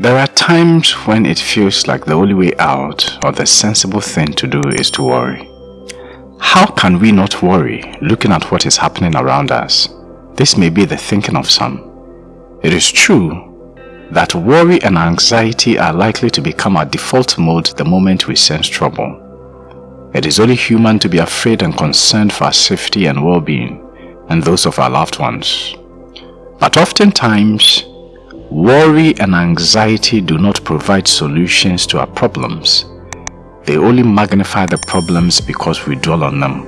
There are times when it feels like the only way out or the sensible thing to do is to worry. How can we not worry looking at what is happening around us? This may be the thinking of some. It is true that worry and anxiety are likely to become our default mode the moment we sense trouble. It is only human to be afraid and concerned for our safety and well-being and those of our loved ones. But oftentimes, Worry and anxiety do not provide solutions to our problems. They only magnify the problems because we dwell on them.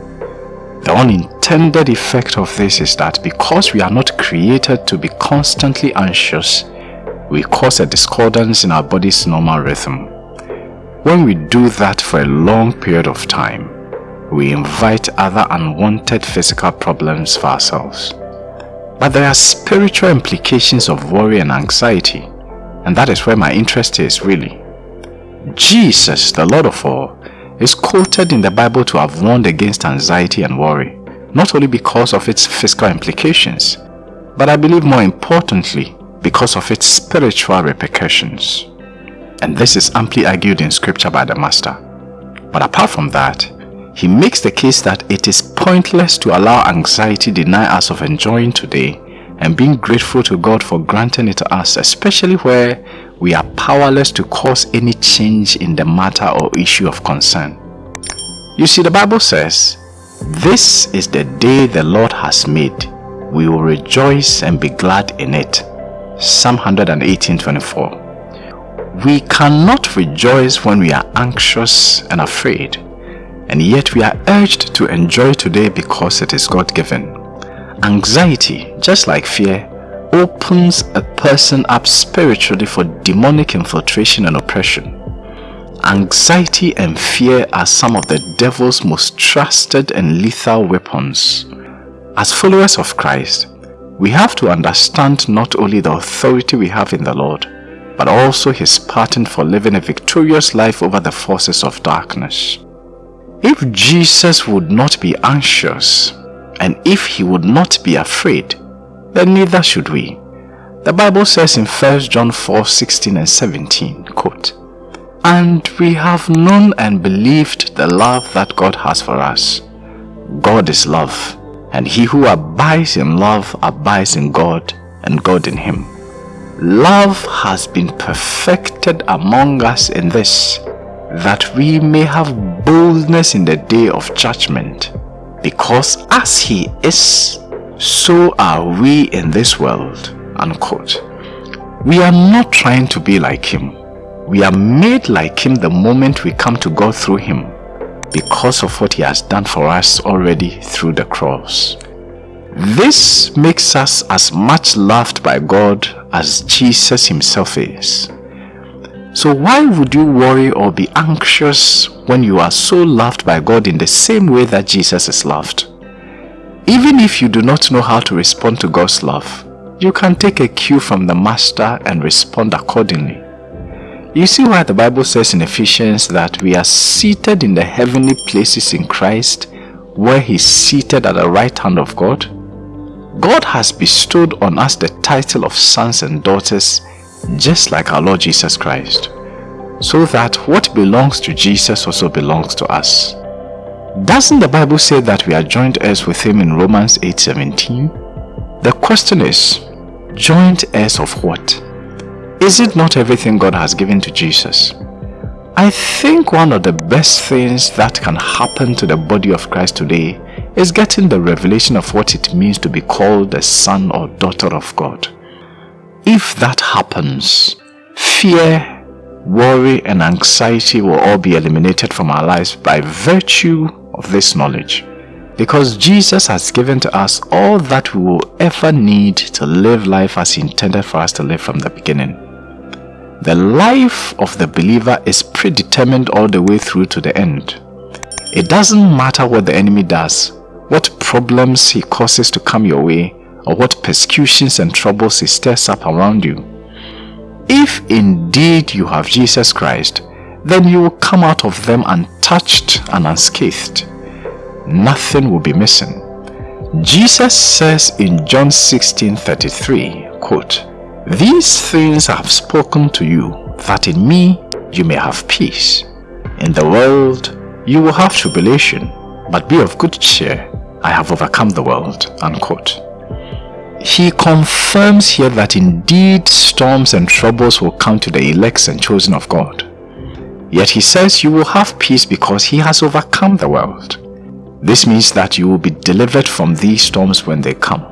The unintended effect of this is that because we are not created to be constantly anxious, we cause a discordance in our body's normal rhythm. When we do that for a long period of time, we invite other unwanted physical problems for ourselves. But there are spiritual implications of worry and anxiety, and that is where my interest is really. Jesus, the Lord of all, is quoted in the Bible to have warned against anxiety and worry, not only because of its physical implications, but I believe more importantly, because of its spiritual repercussions. And this is amply argued in scripture by the Master. But apart from that, he makes the case that it is pointless to allow anxiety deny us of enjoying today and being grateful to God for granting it to us, especially where we are powerless to cause any change in the matter or issue of concern. You see, the Bible says, This is the day the Lord has made. We will rejoice and be glad in it. Psalm 118, 24. We cannot rejoice when we are anxious and afraid and yet we are urged to enjoy today because it is God-given. Anxiety, just like fear, opens a person up spiritually for demonic infiltration and oppression. Anxiety and fear are some of the devil's most trusted and lethal weapons. As followers of Christ, we have to understand not only the authority we have in the Lord, but also his pattern for living a victorious life over the forces of darkness. If Jesus would not be anxious, and if he would not be afraid, then neither should we. The Bible says in 1 John 4, 16 and 17, quote, And we have known and believed the love that God has for us. God is love, and he who abides in love abides in God, and God in him. Love has been perfected among us in this, that we may have boldness in the day of judgment. Because as he is, so are we in this world. Unquote. We are not trying to be like him. We are made like him the moment we come to God through him because of what he has done for us already through the cross. This makes us as much loved by God as Jesus himself is. So why would you worry or be anxious when you are so loved by God in the same way that Jesus is loved? Even if you do not know how to respond to God's love, you can take a cue from the Master and respond accordingly. You see why the Bible says in Ephesians that we are seated in the heavenly places in Christ where he is seated at the right hand of God? God has bestowed on us the title of sons and daughters just like our Lord Jesus Christ, so that what belongs to Jesus also belongs to us. Doesn't the Bible say that we are joint heirs with him in Romans 8:17? The question is, joint heirs of what? Is it not everything God has given to Jesus? I think one of the best things that can happen to the body of Christ today is getting the revelation of what it means to be called a son or daughter of God. If that happens, fear, worry and anxiety will all be eliminated from our lives by virtue of this knowledge. Because Jesus has given to us all that we will ever need to live life as he intended for us to live from the beginning. The life of the believer is predetermined all the way through to the end. It doesn't matter what the enemy does, what problems he causes to come your way, or what persecutions and troubles he stirs up around you. If indeed you have Jesus Christ, then you will come out of them untouched and unscathed. Nothing will be missing. Jesus says in John 16:33, quote, These things I have spoken to you, that in me you may have peace. In the world you will have tribulation, but be of good cheer. I have overcome the world. Unquote. He confirms here that indeed storms and troubles will come to the elects and chosen of God. Yet he says you will have peace because he has overcome the world. This means that you will be delivered from these storms when they come.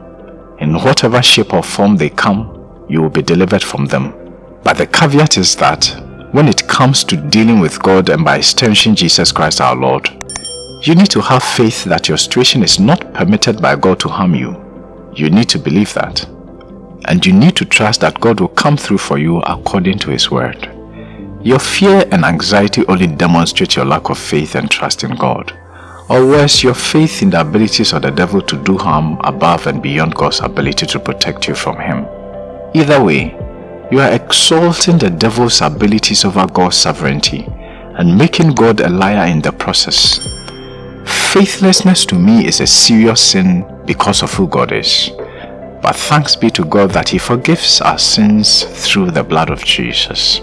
In whatever shape or form they come, you will be delivered from them. But the caveat is that when it comes to dealing with God and by extension Jesus Christ our Lord, you need to have faith that your situation is not permitted by God to harm you. You need to believe that. And you need to trust that God will come through for you according to His word. Your fear and anxiety only demonstrate your lack of faith and trust in God, or worse, your faith in the abilities of the devil to do harm above and beyond God's ability to protect you from him. Either way, you are exalting the devil's abilities over God's sovereignty and making God a liar in the process. Faithlessness to me is a serious sin because of who God is. But thanks be to God that He forgives our sins through the blood of Jesus.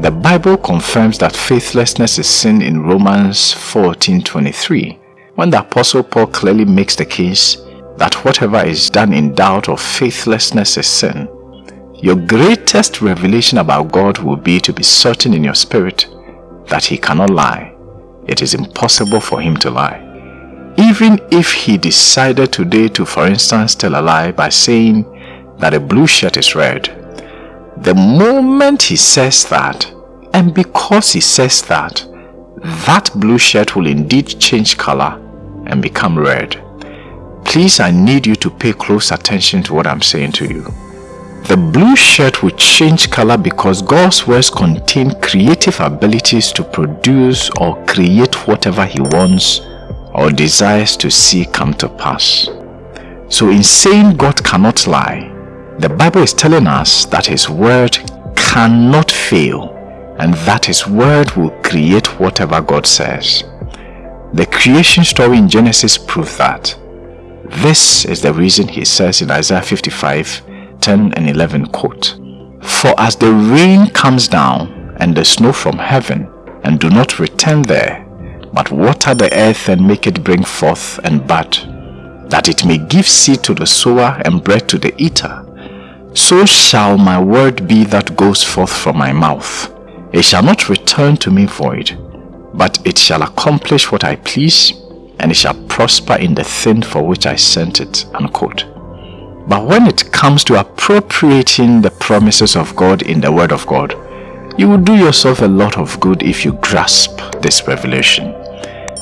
The Bible confirms that faithlessness is sin in Romans 14.23 when the Apostle Paul clearly makes the case that whatever is done in doubt or faithlessness is sin. Your greatest revelation about God will be to be certain in your spirit that he cannot lie. It is impossible for him to lie. Even if he decided today to for instance tell a lie by saying that a blue shirt is red the moment he says that, and because he says that, that blue shirt will indeed change color and become red. Please, I need you to pay close attention to what I'm saying to you. The blue shirt will change color because God's words contain creative abilities to produce or create whatever he wants or desires to see come to pass. So in saying God cannot lie, the Bible is telling us that His word cannot fail and that His word will create whatever God says. The creation story in Genesis proves that. This is the reason he says in Isaiah 55, 10 and 11 quote, For as the rain comes down and the snow from heaven and do not return there, but water the earth and make it bring forth and bud, that it may give seed to the sower and bread to the eater, so shall my word be that goes forth from my mouth. It shall not return to me void, but it shall accomplish what I please, and it shall prosper in the thing for which I sent it. Unquote. But when it comes to appropriating the promises of God in the word of God, you will do yourself a lot of good if you grasp this revelation.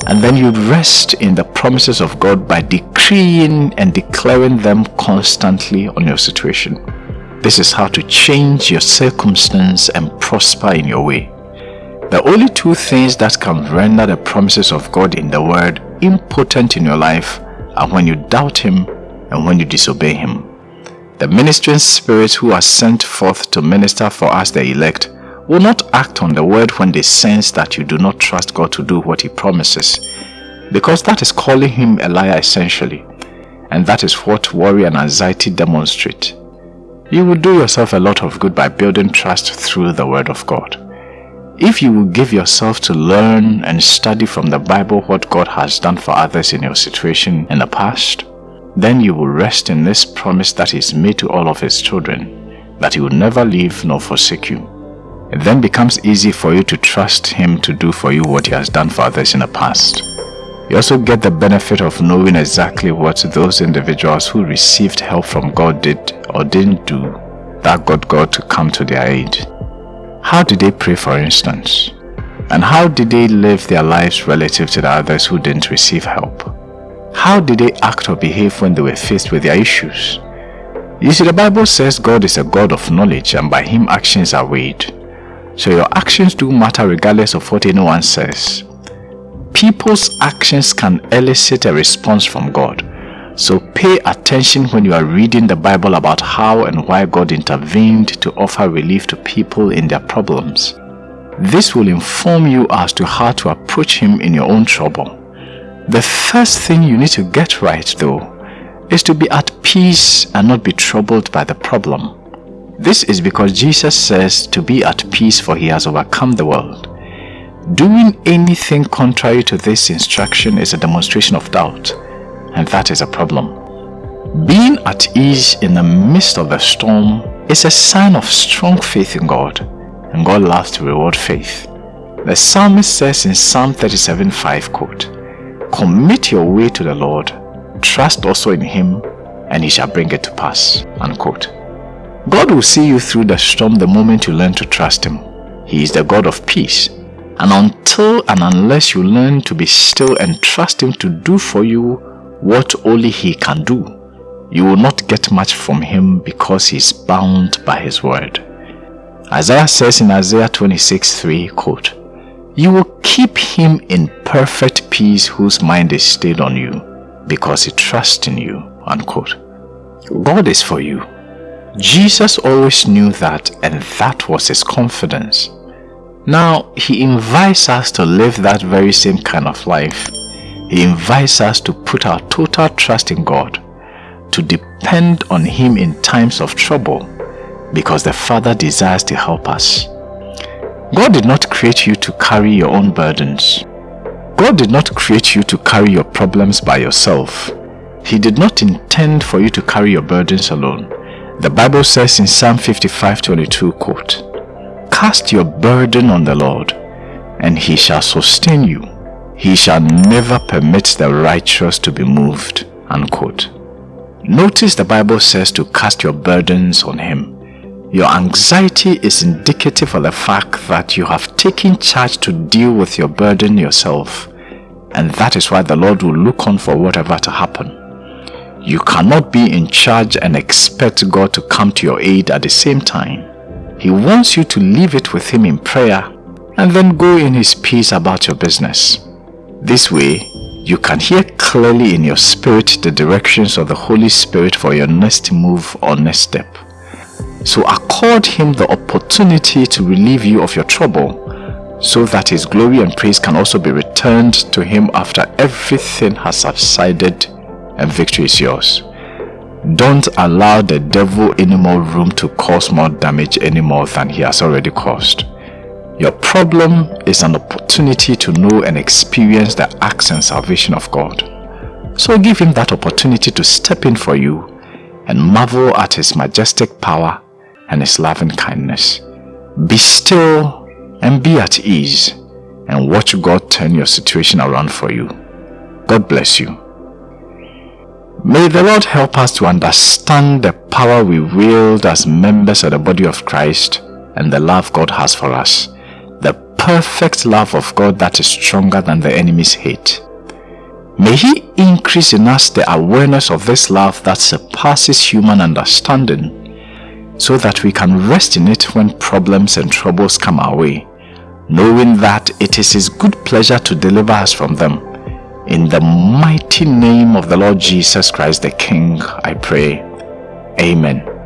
And then you rest in the promises of God by decreeing and declaring them constantly on your situation. This is how to change your circumstance and prosper in your way. The only two things that can render the promises of God in the word impotent in your life are when you doubt him and when you disobey him. The ministering spirits who are sent forth to minister for us the elect will not act on the word when they sense that you do not trust God to do what he promises because that is calling him a liar essentially and that is what worry and anxiety demonstrate. You will do yourself a lot of good by building trust through the Word of God. If you will give yourself to learn and study from the Bible what God has done for others in your situation in the past, then you will rest in this promise that is made to all of his children, that he will never leave nor forsake you. It then becomes easy for you to trust him to do for you what he has done for others in the past. You also get the benefit of knowing exactly what those individuals who received help from God did or didn't do that got God to come to their aid. How did they pray for instance? And how did they live their lives relative to the others who didn't receive help? How did they act or behave when they were faced with their issues? You see, the Bible says God is a God of knowledge and by him actions are weighed. So your actions do matter regardless of what anyone says. People's actions can elicit a response from God. So pay attention when you are reading the Bible about how and why God intervened to offer relief to people in their problems. This will inform you as to how to approach Him in your own trouble. The first thing you need to get right though is to be at peace and not be troubled by the problem. This is because Jesus says to be at peace for he has overcome the world. Doing anything contrary to this instruction is a demonstration of doubt, and that is a problem. Being at ease in the midst of the storm is a sign of strong faith in God, and God loves to reward faith. The psalmist says in Psalm 37 5 quote, Commit your way to the Lord, trust also in him, and he shall bring it to pass. Unquote. God will see you through the storm the moment you learn to trust him. He is the God of peace. And until and unless you learn to be still and trust him to do for you what only he can do, you will not get much from him because he is bound by his word. Isaiah says in Isaiah 26 3, quote, You will keep him in perfect peace whose mind is stayed on you because he trusts in you. Unquote. God is for you. Jesus always knew that and that was his confidence. Now, he invites us to live that very same kind of life. He invites us to put our total trust in God to depend on Him in times of trouble because the Father desires to help us. God did not create you to carry your own burdens. God did not create you to carry your problems by yourself. He did not intend for you to carry your burdens alone. The Bible says in Psalm 55:22, quote, Cast your burden on the Lord, and he shall sustain you. He shall never permit the righteous to be moved. Unquote. Notice the Bible says to cast your burdens on him. Your anxiety is indicative of the fact that you have taken charge to deal with your burden yourself. And that is why the Lord will look on for whatever to happen. You cannot be in charge and expect God to come to your aid at the same time. He wants you to leave it with Him in prayer and then go in His peace about your business. This way, you can hear clearly in your spirit the directions of the Holy Spirit for your next move or next step. So accord Him the opportunity to relieve you of your trouble so that His glory and praise can also be returned to Him after everything has subsided and victory is yours. Don't allow the devil any more room to cause more damage any more than he has already caused. Your problem is an opportunity to know and experience the acts and salvation of God. So give him that opportunity to step in for you and marvel at his majestic power and his loving kindness. Be still and be at ease and watch God turn your situation around for you. God bless you. May the Lord help us to understand the power we wield as members of the body of Christ and the love God has for us. The perfect love of God that is stronger than the enemy's hate. May He increase in us the awareness of this love that surpasses human understanding so that we can rest in it when problems and troubles come our way, knowing that it is His good pleasure to deliver us from them in the mighty name of the Lord Jesus Christ the King, I pray. Amen.